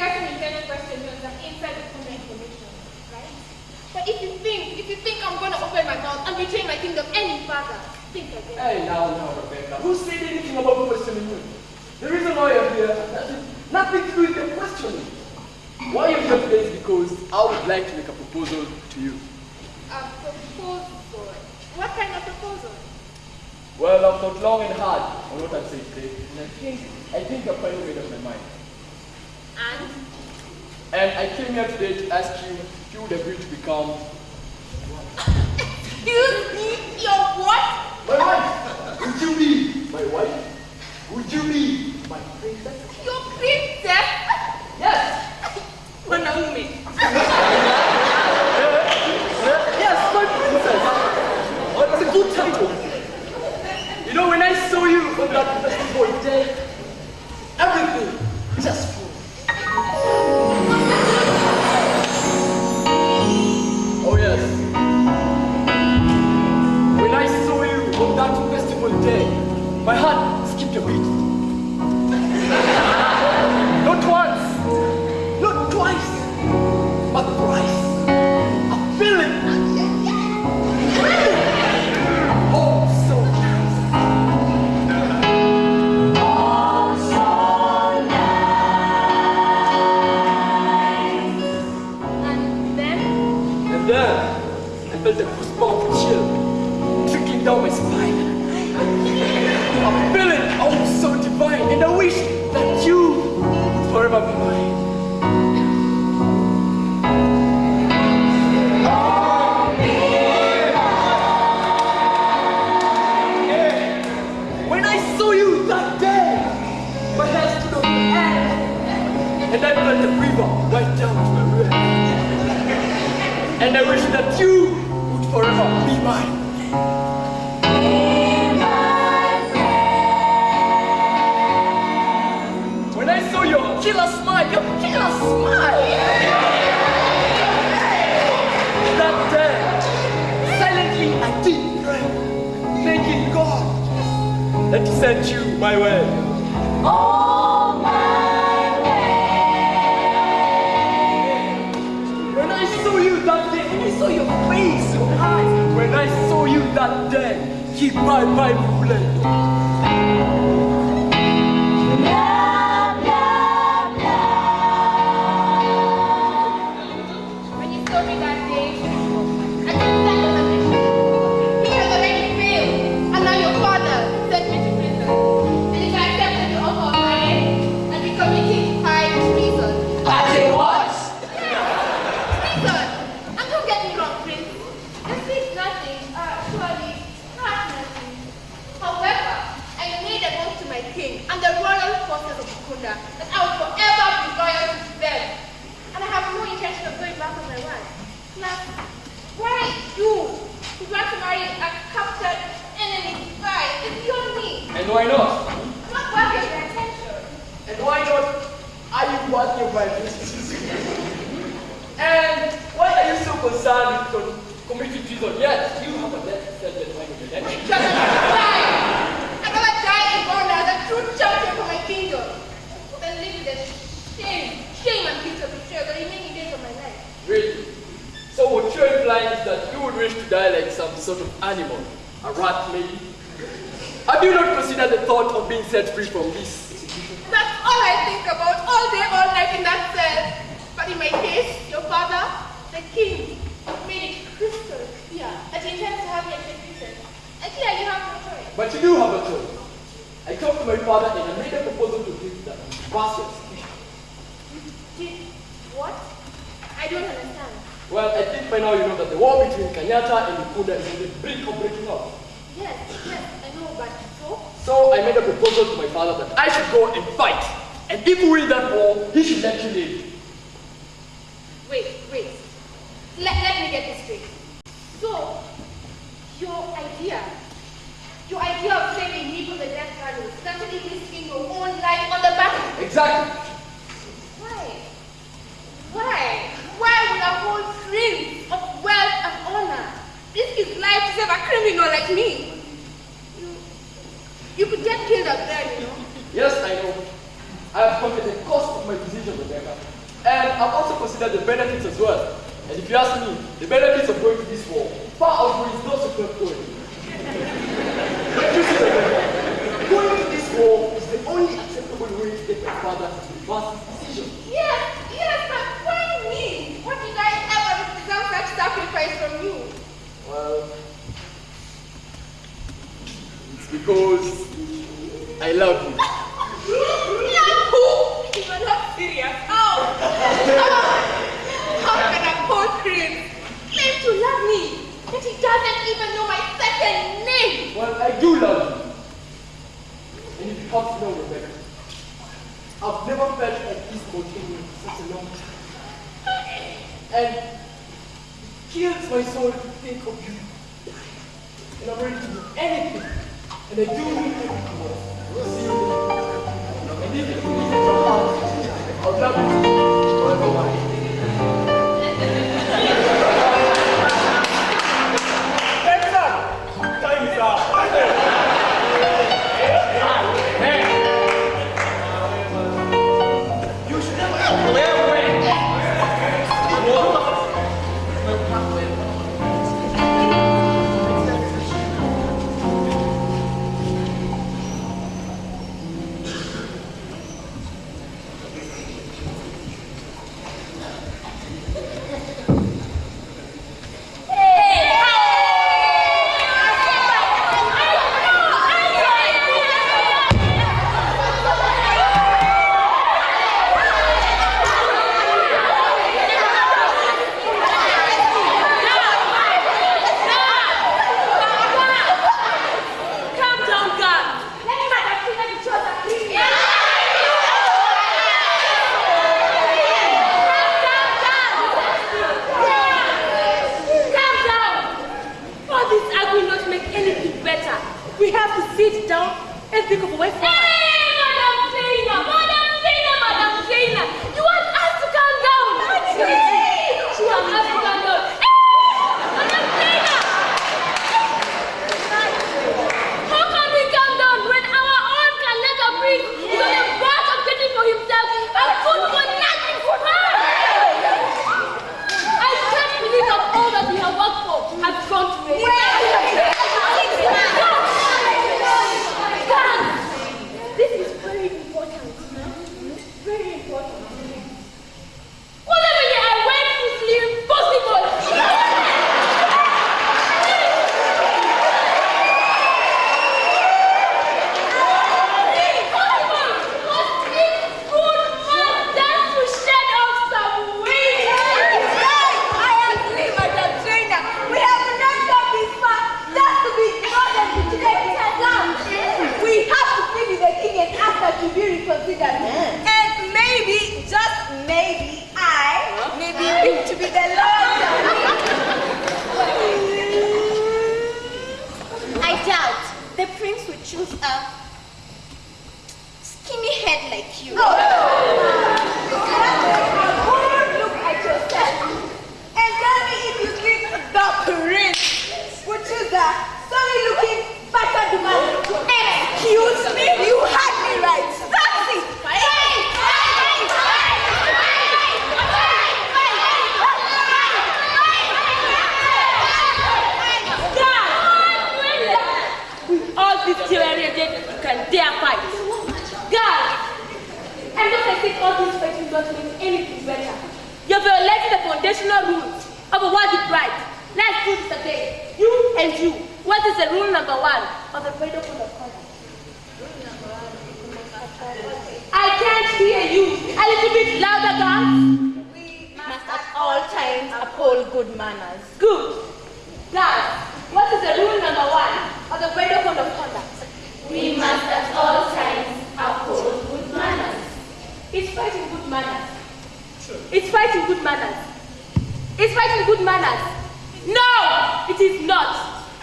guess an intended question means that inside the information, right? But if you think, if you think I'm gonna open my mouth and betray my kingdom any further, think again. Hey, now, now, Rebecca. Who said anything about questioning you? The reason why you're here has nothing to do with your questioning. Why you're here today is because I would like to make a proposal to you. A proposal. What kind of proposal? Well, I've thought long and hard on what I'm saying today, and I think, I think I've finally made up my mind. And? And I came here today to ask you if you would agree to become... Excuse me, your what? My wife! Would you be my wife? Would you be my princess? Your princess? Yes! Wanaume. yes, my princess! Oh, that's a good title. You know, when I saw you on river right down to my ribs. And I wish that you would forever be mine. When I saw your killer smile, your killer smile. That day, silently I did pray, thanking God that sent you my way. When that day, keep my mind ruling. So concerned with con- committing treason? Yes, you have a death sentence on your neck. Just die! I'd rather die in honor as a true champion for my kingdom than live with the shame, shame and guilt of betrayal the remaining days of my life. Really? So what you're implying is that you would wish to die like some sort of animal, a rat maybe? Have you not considered the thought of being set free from this? That's all I think about all day, all night in that cell. But in my case, your father, the king, made it crystal clear that he intends to have me executed. And here you have no choice. But you do have a choice. I talked to my father and I made a proposal to him that execution. Did what? I don't understand. Well, I think by now you know that the war between Kanyata and Ukunda is on the brink of breaking out. Yes, yes, I know, but so? So I made a proposal to my father that I should go and fight. And if we win that war, he should let you live. Wait, wait. Let, let me get this Exactly. Why? Why? Why would I want dreams of wealth and honor? This is life save a criminal like me. You, you could get killed at there, you know. Yes, I know. I have considered the cost of my decision, Rebecca. And I've also considered the benefits as well. And if you ask me, the benefits of going to this war far outweighs those of not going. but you see, Rebecca, going to this war is the only you will take father's first decision. Yes, yes, but why me? What did I ever deserve such sacrifice from you? Well, it's because I love you.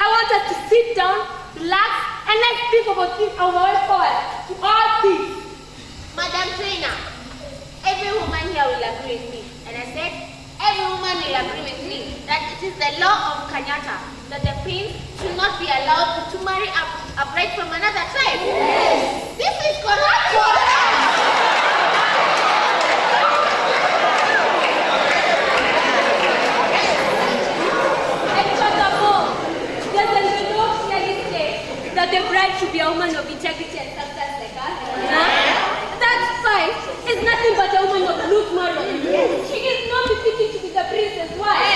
want us to sit down, relax, and let's speak about this way forward to all things. Madam Trainer, every woman here will agree with me. And I said, every woman will agree with me that it is the law of Kanyata that the prince should not be allowed to marry a, a bride from another tribe. Yes. This is correct. correct. Be a woman of integrity and substance like us. Huh? That spice is nothing but a woman of loose morals. She is not befitting to be the princess wife.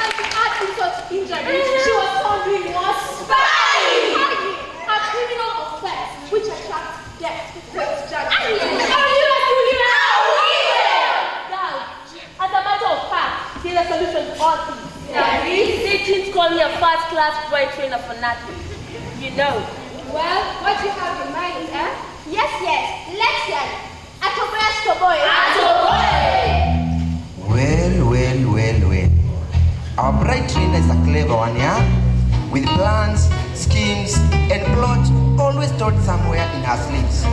And to add insult to injury, she was found doing what? Spying! A criminal offense which attracts death without judgment. Girl, as a matter of fact, the solution to all things. They didn't call me a first-class boy trainer for nothing. You know. Well, what you have in mind, eh? Yes, yes, let's hear it. Atoboya Stoboy. Well, well, well, well. Our bright trainer is a clever one, yeah? With plans, schemes, and plots always stored somewhere in her sleeves.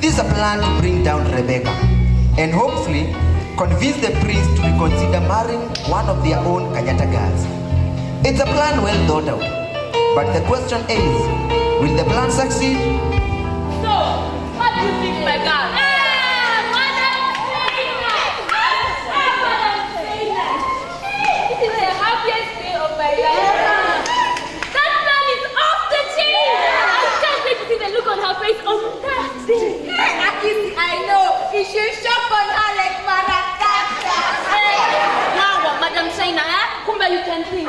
This is a plan to bring down Rebecca and hopefully convince the prince to reconsider marrying one of their own Kanyata girls. It's a plan well thought out. But the question is, will the plan succeed? So, what do you think, my girl? Ah, this is the happiest day of my life. That plan is off the chain. I can't wait the look on her face on that day. I know. You should shop on her like Maracata. Hey, now what, Madam China, Kumbe you can think.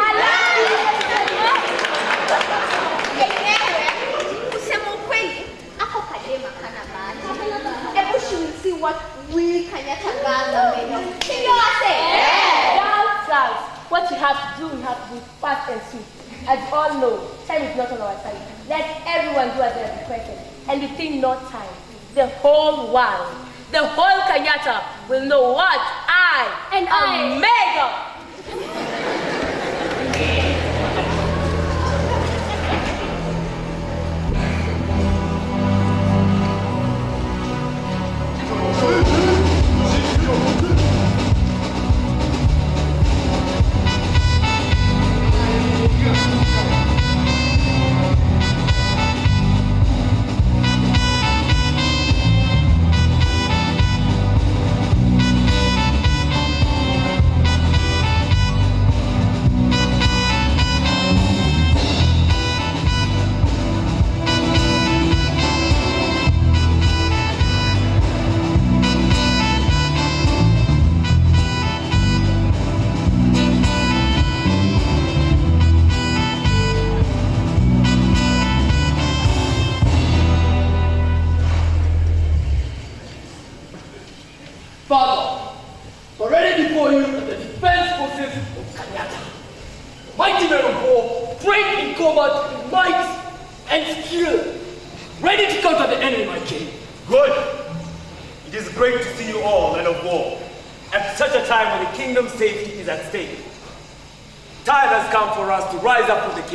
Kusema ukweli, ako kadema kana bahati. Hebu she will see what we Kanyata girls are made of. Wase? Girls, girls, what you have to do, you have to do fast and sweet. As you all know, time is not on our side. Let everyone do as they are requested. And within no time, the whole world, the whole Kanyata will know what I and am made of.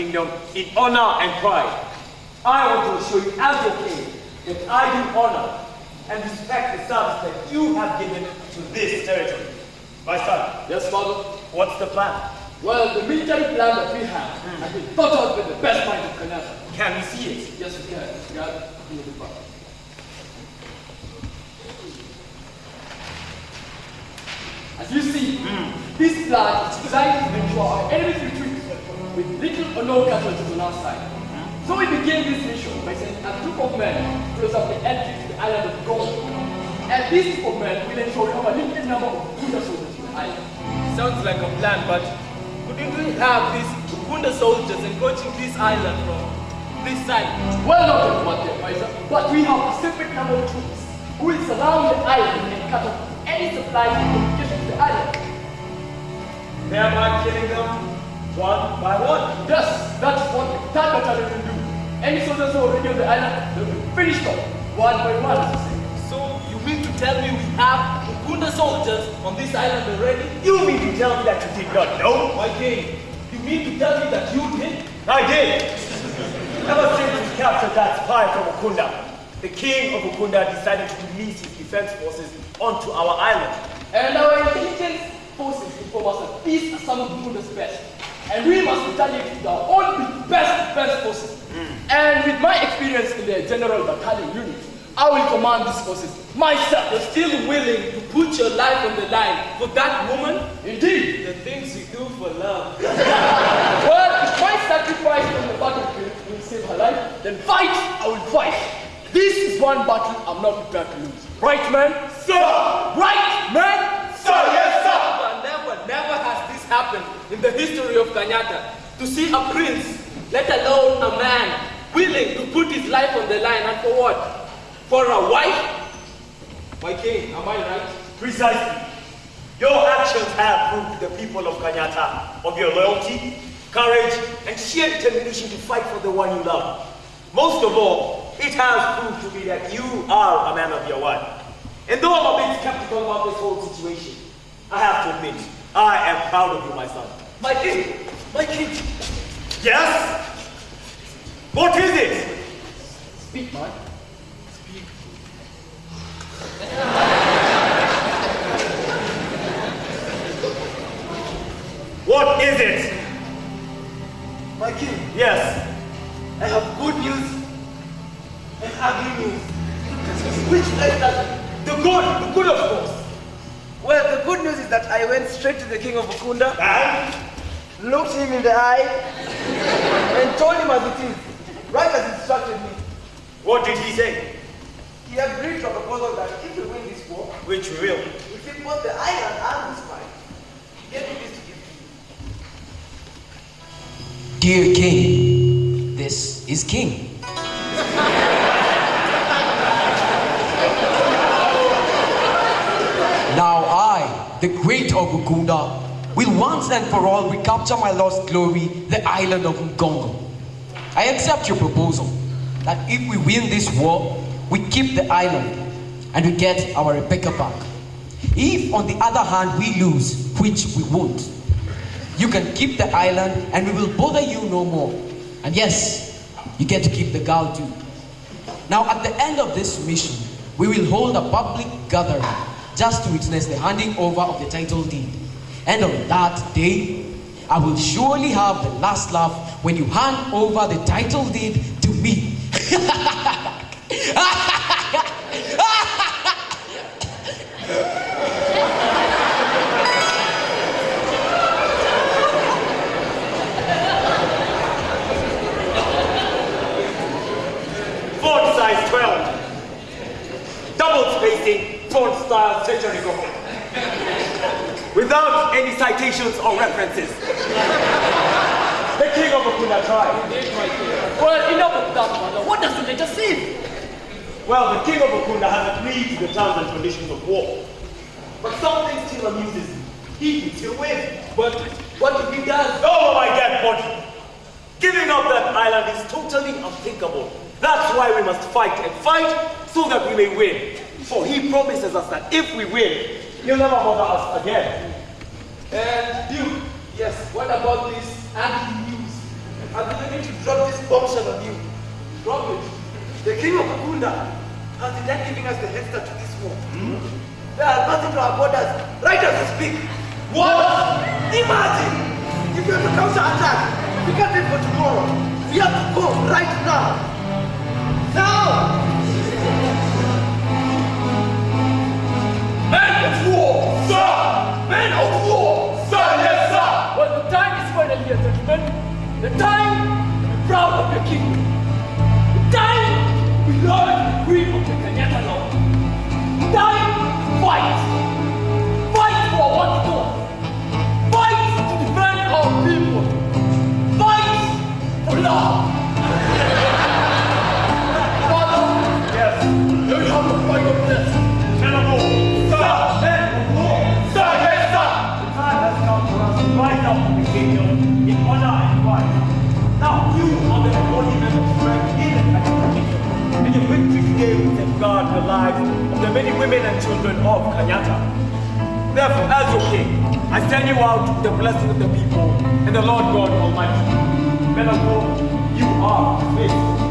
Kingdom in honor and pride. I want to assure you as your king that I do honor and respect the service that you have given to this territory. My son, Yes, father. what's the plan? Well, the military plan that we have hmm. has been thought out with the best minds of Kanyata. Can we see it? Yes, we can. God, in the. As you see, hmm. this plan is designed to ensure our enemies retreat with little or no casualties on our side. So we begin this mission by sending a group of men close up the entry to the island of Gold. And this group of men will ensure we have a limited number of Buddha soldiers in the island. Sounds like a plan, but couldn't we have these Ukunda soldiers encroaching this island from this side? Well noted, what the advisor, but we have a separate number of troops who will surround the island and cut off any supplies and communication to the island. Thereby killing them one by one. Yes, that's what the third battalion will do. Any soldiers who are already on the island, they will be finished off, one by one. So you mean to tell me we have Ukunda soldiers on this island already? You mean to tell me that you did not know? My king, you mean to tell me that you did? I did. Ever since we captured that spy from Ukunda, the king of Ukunda decided to release his defense forces onto our island. And our intelligence forces inform us that these are some of Bukunda's best. And we must retaliate with our own best best forces. Hmm. And with my experience in the general battalion unit, I will command these forces myself. You're still willing to put your life on the line for that woman? Indeed. The things you do for love. Well, if my sacrifice on the battlefield will save her life, then fight, I will fight. This is one battle I'm not prepared to lose. Right, man? Sir! Right, man? Sir, yes, sir! Never, never, never has this happened in the history of Kanyata. To see a prince, let alone a man, willing to put his life on the line and for what? For a wife? My king, am I right? Precisely. Your actions have proved the people of Kanyata of your loyalty, courage, and sheer determination to fight for the one you love. Most of all, it has proved to me that you are a man of your word. And though I'm a bit skeptical about this whole situation, I have to admit, I am proud of you, my son. My king, my king. Yes? What is it? Speak, man. Speak. What is it? My king, Yes. I have good news and ugly news. Which is that? The good, the good of course. Well, the good news is that I went straight to the king of Ukunda, And? Looked him in the eye, and told him as it is, right as he instructed me. What did he say? He agreed to a proposal that if we win this war, Which we will. we keep both the island and the spy. Get me this to give to you. Dear king, this is king. now I, the great Ogukunda, will once and for all recapture my lost glory, the island of Ngongo. I accept your proposal that if we win this war, we keep the island and we get our Rebecca back. If, on the other hand, we lose, which we won't, you can keep the island and we will bother you no more. And yes, you get to keep the girl too. Now, at the end of this mission, we will hold a public gathering just to witness the handing over of the title deed. And on that day, I will surely have the last laugh when you hand over the title deed to me. Font size 12. Double spacing, font style century. Without any citations or references. the king of Ukunda tribe. Well, enough of that, man. What does the letter say? Well, the king of Ukunda has agreed to the terms and conditions of war. But something still amuses me. He can still win. But what if he does? Oh, my dead body! Giving up that island is totally unthinkable. That's why we must fight and fight so that we may win. For he promises us that if we win, he'll never bother us again. And you, yes, what about this anti news? I'm beginning to drop this bombshell on you. Drop it. The king of Ukunda has denied giving us the head start to this war. Hmm? They are passing to our borders right as we speak. What? Imagine! If we have to counter-attack, we can't wait for tomorrow. We have to go right now. Now! The time to be proud of. The time we learn the queen of the Kanyata law. The time to fight. Fight for what we want. Fight to defend our people. Fight for love. Many women and children of Kanyata. Therefore, as your king, I send you out the blessing of the people and the Lord God Almighty. Men you are faithful.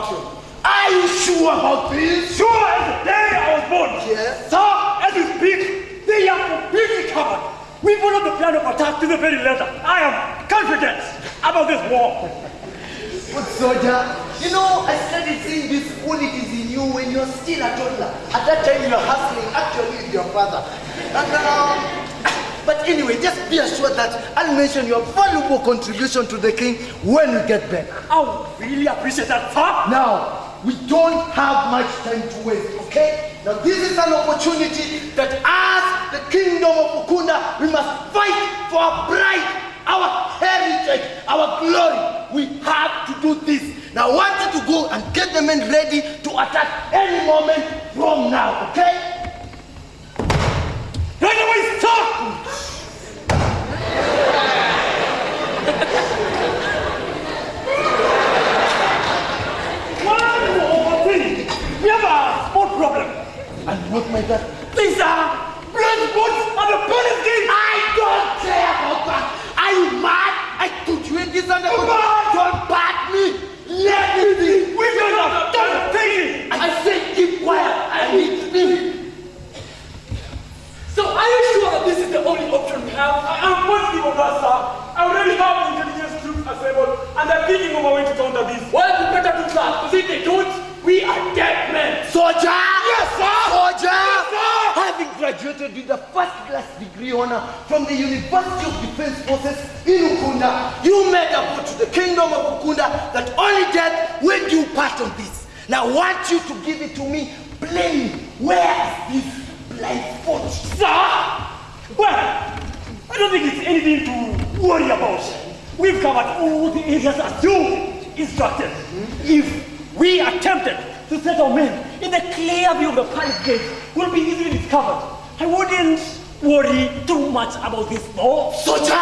Sure about this? Sure as the day I was born. Yes. Sir, as we speak, they are completely covered. We followed the plan of attack to the very letter. I am confident about this war. Good soldier. You know, I started seeing these qualities in you when you were still a toddler. At that time, you were hustling actually with your father. And, um, but anyway, just be assured that I'll mention your valuable contribution to the king when we get back. I really appreciate that, sir. Now, we don't have much time to waste, okay? Now, this is an opportunity that as the kingdom of Ukunda, we must fight for our pride, our heritage, our glory. We have to do this. Now, I want you to go and get the men ready to attack any moment from now, okay? Right away, sir! One more thing. We have a sport problem. And what my God? Option we have? I am positive of that, sir. I already have intelligence troops assembled, and they're thinking of a way to counter this. Well, we better do that, because if they don't, we are dead men. Soldier! Yes, sir! Soldier! Yes, sir! Having graduated with a first class degree honor from the University of Defense Forces in Ukunda, you made a vow to the kingdom of Ukunda that only death will do part of this. Now I want you to give it to me plain. Where is this blind spot? Sir! Well, I don't think it's anything to worry about. We've covered all the areas as you instructed. If we attempted to set our men in the clear view of the palace gate, we'll be easily discovered. I wouldn't worry too much about this, though. Soldier,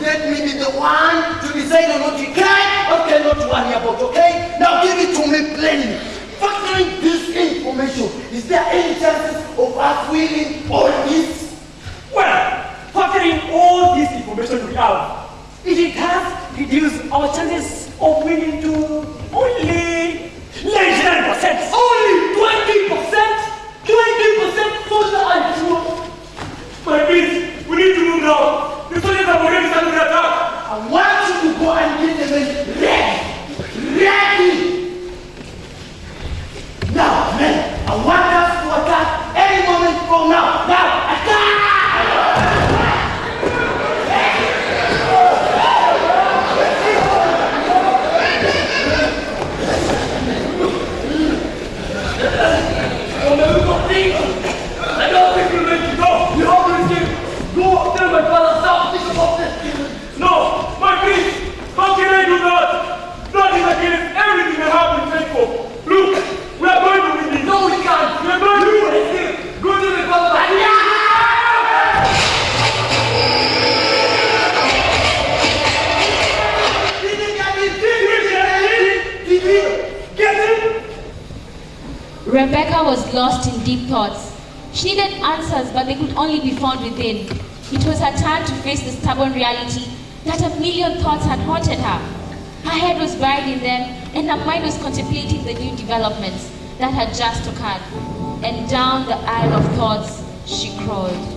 let me be the one to decide on what you can or cannot worry about, okay? Now give it to me plainly. Factoring this information, is there any chances of us winning all this? Well, all this information we have, it has reduced our chances of winning to only 99%. Only 20%? 20% soldier I'm sure. My please, we need to move now. The soldiers have already started the attack. I want you to go and get the men ready. Ready! Now, men, I want us to attack any moment from now. Now, attack! Answers, but they could only be found within. It was her turn to face the stubborn reality that a million thoughts had haunted her. Her head was buried in them, and her mind was contemplating the new developments that had just occurred. And down the aisle of thoughts, she crawled.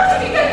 Look at me,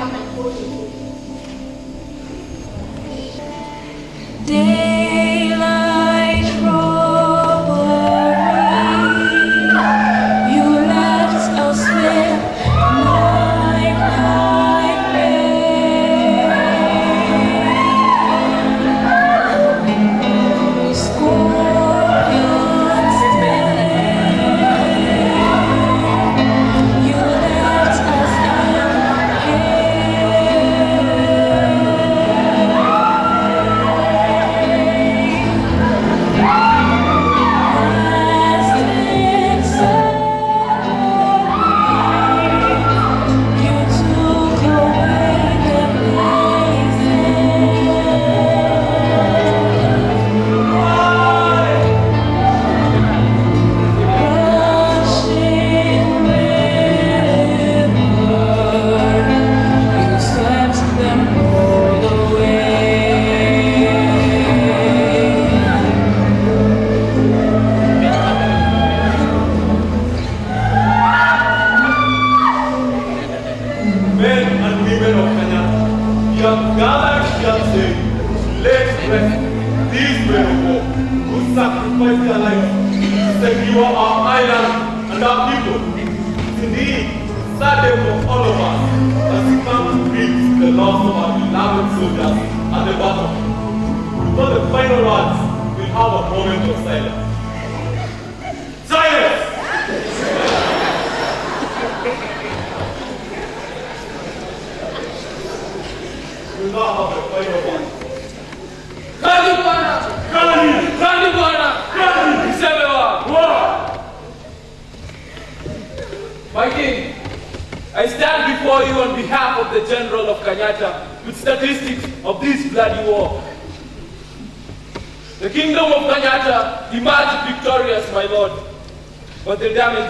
I'm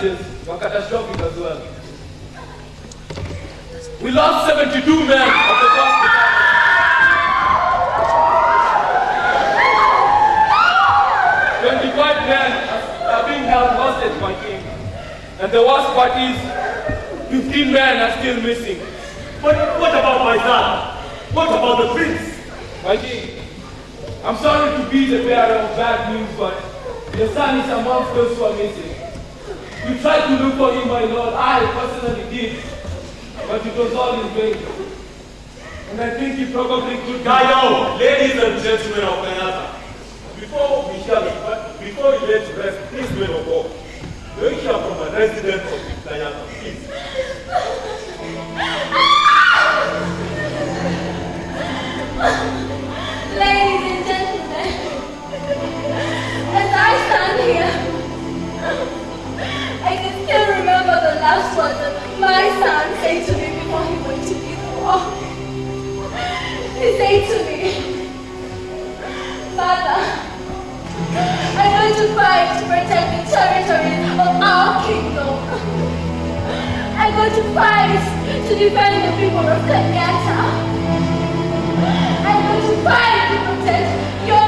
the damages were catastrophic as well. We lost 72 men of the first battalion. 25 men are being held hostage, my king. And the worst part is, 15 men are still missing. But what about my son? What about the prince? My king, I'm sorry to be the bearer of bad news, but your son is amongst those who are missing. We tried to look for him, my lord. I personally did. But it was all in vain. And I think he probably could Kayo, ladies and gentlemen of Kanyata, before we hear the, before you let rest these men of war, we hear from a resident of Kanyata, please. Ladies and gentlemen, as I stand here, I can remember the last words that my son said to me before he went to the war. He said to me, Father, I'm going to fight to protect the territories of our kingdom. I'm going to fight to defend the people of Kanyata. I'm going to fight to protect your